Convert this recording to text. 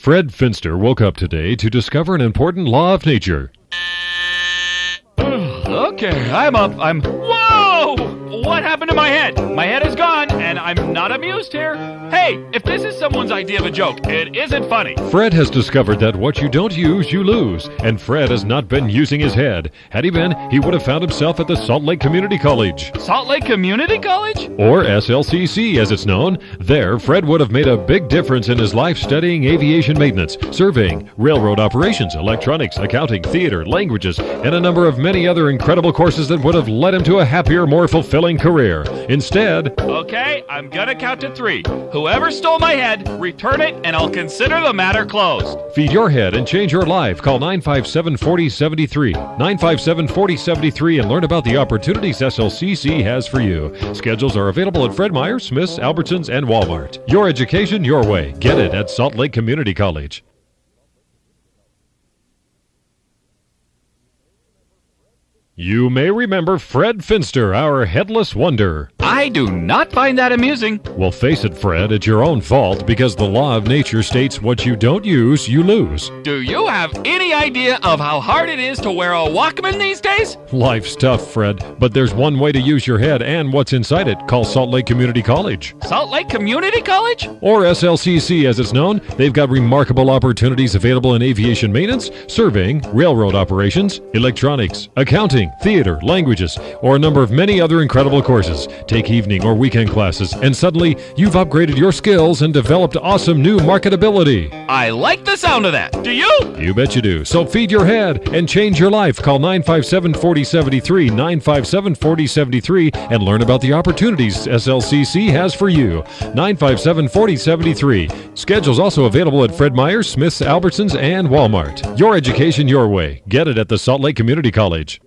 Fred Finster woke up today to discover an important law of nature. Okay, I'm up. I'm. Whoa! What happened to my head? My head is gone, and I'm not amused here. Hey, if this is someone's idea of a joke, it isn't funny. Fred has discovered that what you don't use, you lose, and Fred has not been using his head. Had he been, he would have found himself at the Salt Lake Community College, Salt Lake Community College? or SLCC as it's known. There, Fred would have made a big difference in his life studying aviation maintenance, surveying, railroad operations, electronics, accounting, theater, languages, and a number of many other incredible courses that would have led him to a happier, more fulfilling career. Instead, Okay, I'm gonna count to three. Whoever stole my head, return it, and I'll consider the matter closed. Feed your head and change your life. Call 957 4073. 957 4073 and learn about the opportunities SLCC has for you. Schedules are available at Fred Meyer, Smith's, Albertsons, and Walmart. Your education your way. Get it at Salt Lake Community College. You may remember Fred Finster, our headless wonder. I do not find that amusing. Well, face it, Fred, it's your own fault because the law of nature states what you don't use, you lose. Do you have any idea of how hard it is to wear a Walkman these days? Life's tough, Fred, but there's one way to use your head and what's inside it. Call Salt Lake Community College. Salt Lake Community College? Or SLCC as it's known. They've got remarkable opportunities available in aviation maintenance, surveying, railroad operations, electronics, accounting, theater, languages, or a number of many other incredible courses. Take evening or weekend classes, and suddenly you've upgraded your skills and developed awesome new marketability. I like the sound of that. Do you? You bet you do. So feed your head and change your life. Call 957 4073, 957 4073, and learn about the opportunities SLCC has for you. 957 4073. Schedules also available at Fred Meyer, Smith's, Albertsons, and Walmart. Your education your way. Get it at the Salt Lake Community College.